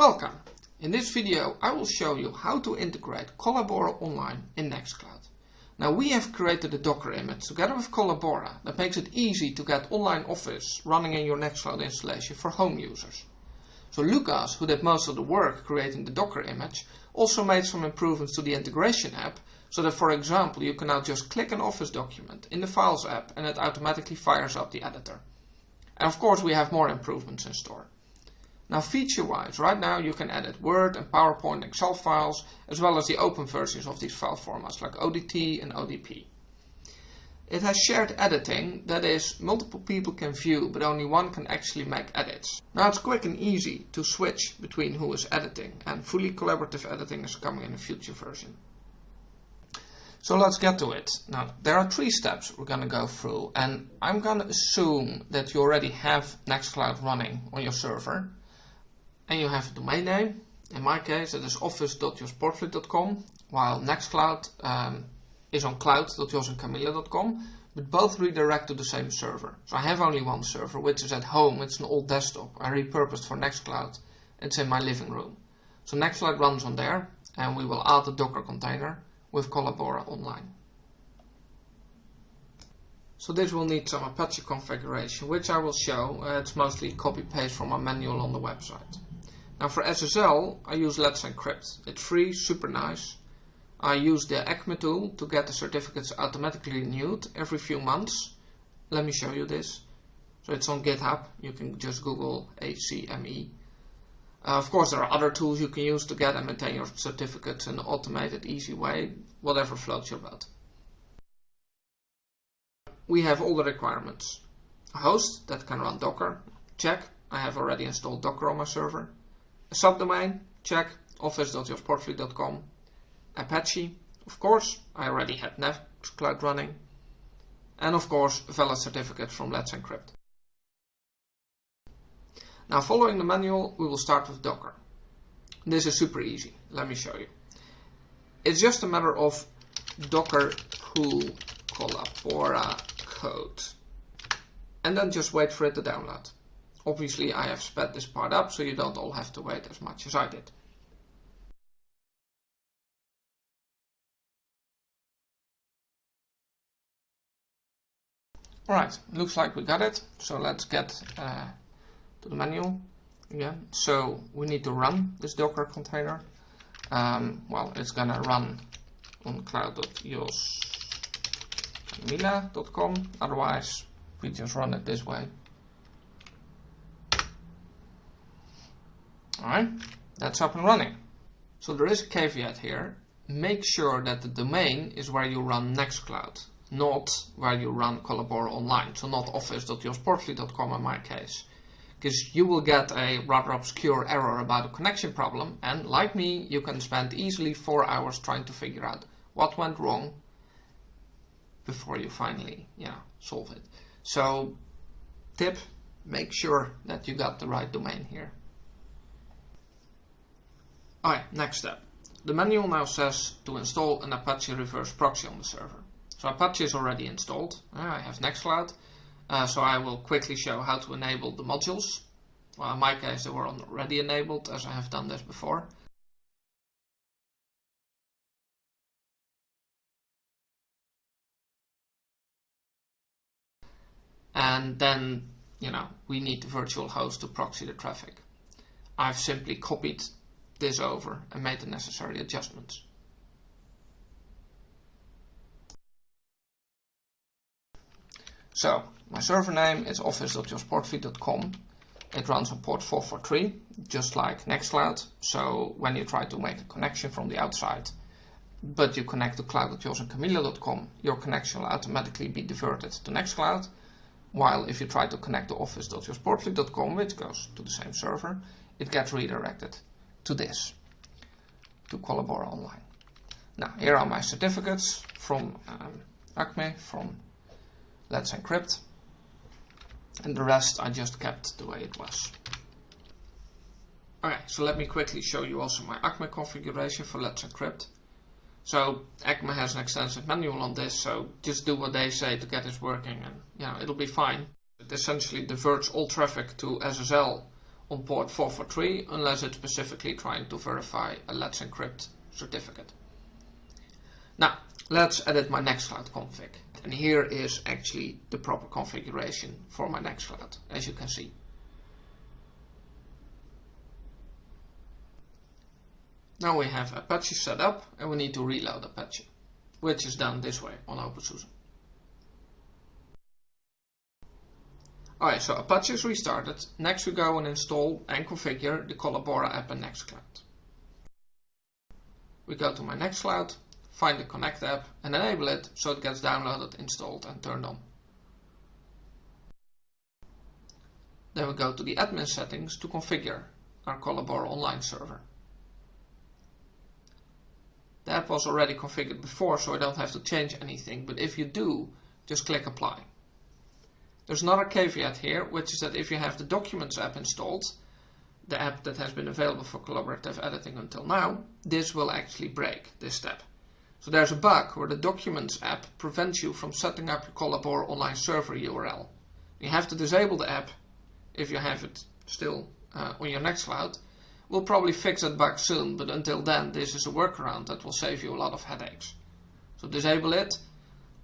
Welcome! In this video I will show you how to integrate Collabora Online in Nextcloud. Now we have created a Docker image together with Collabora that makes it easy to get online Office running in your Nextcloud installation for home users. So Lucas, who did most of the work creating the Docker image, also made some improvements to the integration app so that for example you can now just click an Office document in the Files app and it automatically fires up the editor. And of course we have more improvements in store. Now feature-wise, right now you can edit Word and PowerPoint and Excel files, as well as the open versions of these file formats like ODT and ODP. It has shared editing, that is, multiple people can view, but only one can actually make edits. Now it's quick and easy to switch between who is editing, and fully collaborative editing is coming in a future version. So let's get to it. Now, there are three steps we're going to go through, and I'm going to assume that you already have Nextcloud running on your server and you have a domain name. In my case, it is office.jospoortvliet.com, while Nextcloud um, is on cloud.josencamilla.com, but both redirect to the same server. So I have only one server, which is at home. It's an old desktop I repurposed for Nextcloud. It's in my living room. So Nextcloud runs on there, and we will add a Docker container with Collabora online. So this will need some Apache configuration, which I will show. Uh, it's mostly copy-paste from a manual on the website. Now for SSL, I use Let's Encrypt. It's free, super nice. I use the ACME tool to get the certificates automatically renewed every few months. Let me show you this. So it's on GitHub. You can just Google ACME. Uh, of course, there are other tools you can use to get and maintain your certificates in an automated, easy way, whatever floats your boat. We have all the requirements. A host that can run Docker, check. I have already installed Docker on my server. Subdomain, check, office.jospoortvliet.com. Apache, of course, I already had Nextcloud running. And of course, valid certificate from Let's Encrypt. Now following the manual, we will start with Docker. This is super easy, let me show you. It's just a matter of docker pull collabora code. And then just wait for it to download. Obviously I have sped this part up so you don't all have to wait as much as I did. Alright, looks like we got it. So let's get uh, to the manual again. So we need to run this Docker container. Um, well, it's gonna run on cloud.joscamilla.com. Otherwise, we just run it this way. Alright, that's up and running. So there is a caveat here. Make sure that the domain is where you run Nextcloud, not where you run Collabora Online. So not office.jospoortvliet.com in my case. Because you will get a rather obscure error about a connection problem and like me, you can spend easily four hours trying to figure out what went wrong before you finally yeah, solve it. So tip, make sure that you got the right domain here. Alright, next step. The manual now says to install an Apache reverse proxy on the server. So Apache is already installed. I have Nextcloud. Uh, so I will quickly show how to enable the modules. Well, in my case, they were already enabled as I have done this before. And then, you know, we need the virtual host to proxy the traffic. I've simply copied this over and made the necessary adjustments. So, my server name is office.jospoortvliet.com. It runs on port 443, just like Nextcloud. So when you try to make a connection from the outside, but you connect to cloud.josencamilla.com, your connection will automatically be diverted to Nextcloud. While if you try to connect to office.jospoortvliet.com, which goes to the same server, it gets redirected to this, to Collabora Online. Now, here are my certificates from um, ACME, from Let's Encrypt, and the rest I just kept the way it was. Okay, so let me quickly show you also my ACME configuration for Let's Encrypt. So ACME has an extensive manual on this, so just do what they say to get this working and yeah, it'll be fine. It essentially diverts all traffic to SSL on port 443 unless it's specifically trying to verify a Let's Encrypt certificate. Now, let's edit my Nextcloud config. And here is actually the proper configuration for my Nextcloud, as you can see. Now we have Apache set up and we need to reload Apache, which is done this way on OpenSUSE. Alright, so Apache is restarted. Next we go and install and configure the Collabora app in Nextcloud. We go to my Nextcloud, find the Connect app and enable it so it gets downloaded, installed and turned on. Then we go to the admin settings to configure our Collabora online server. The app was already configured before so I don't have to change anything, but if you do, just click apply. There's another caveat here, which is that if you have the Documents app installed, the app that has been available for collaborative editing until now, this will actually break this step. So there's a bug where the Documents app prevents you from setting up your Collabora online server URL. You have to disable the app if you have it still uh, on your Nextcloud. We'll probably fix that bug soon, but until then this is a workaround that will save you a lot of headaches. So disable it.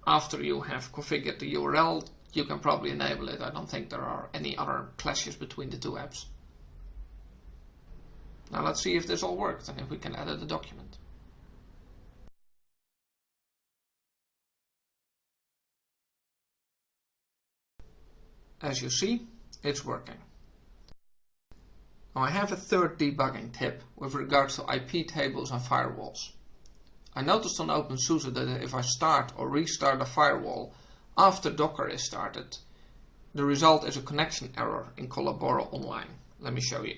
After you have configured the URL, you can probably enable it. I don't think there are any other clashes between the two apps. Now let's see if this all worked and if we can edit the document. As you see, it's working. Now I have a third debugging tip with regards to IP tables and firewalls. I noticed on OpenSUSE that if I start or restart a firewall after Docker is started, the result is a connection error in Collabora Online. Let me show you.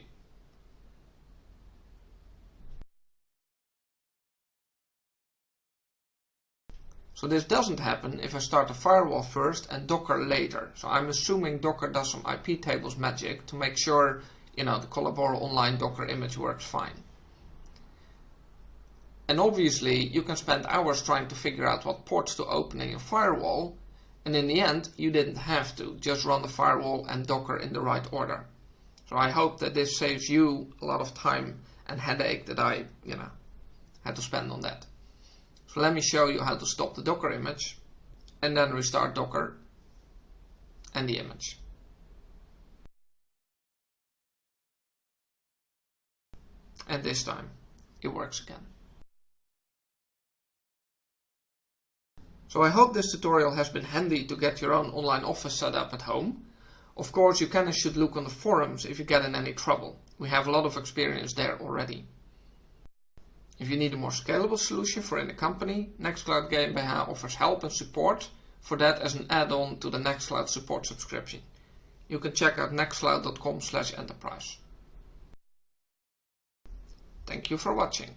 So this doesn't happen if I start a firewall first and Docker later. So I'm assuming Docker does some IP tables magic to make sure you know the Collabora Online Docker image works fine. And obviously you can spend hours trying to figure out what ports to open in your firewall and in the end you didn't have to just run the firewall and Docker in the right order. So I hope that this saves you a lot of time and headache that I, you know, had to spend on that. So let me show you how to stop the Docker image and then restart Docker and the image. And this time it works again. So I hope this tutorial has been handy to get your own online office set up at home. Of course you can and should look on the forums if you get in any trouble. We have a lot of experience there already. If you need a more scalable solution for any company, Nextcloud GmbH offers help and support for that as an add-on to the Nextcloud support subscription. You can check out nextcloud.com enterprise. Thank you for watching.